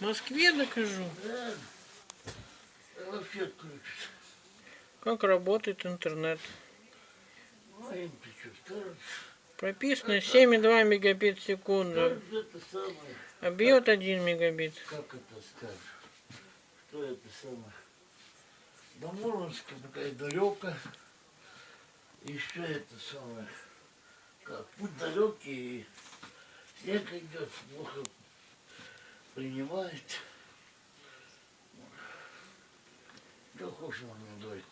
Москве докажу. Как работает интернет. Прописано 7,2 мегабит в секунду. А бьет 1 мегабит. Как это скажешь? Что это самое? До Мурманска такая далеко. Еще это самое. Как путь далекий, снег идет, плохо принимает. Что хочешь, молодой.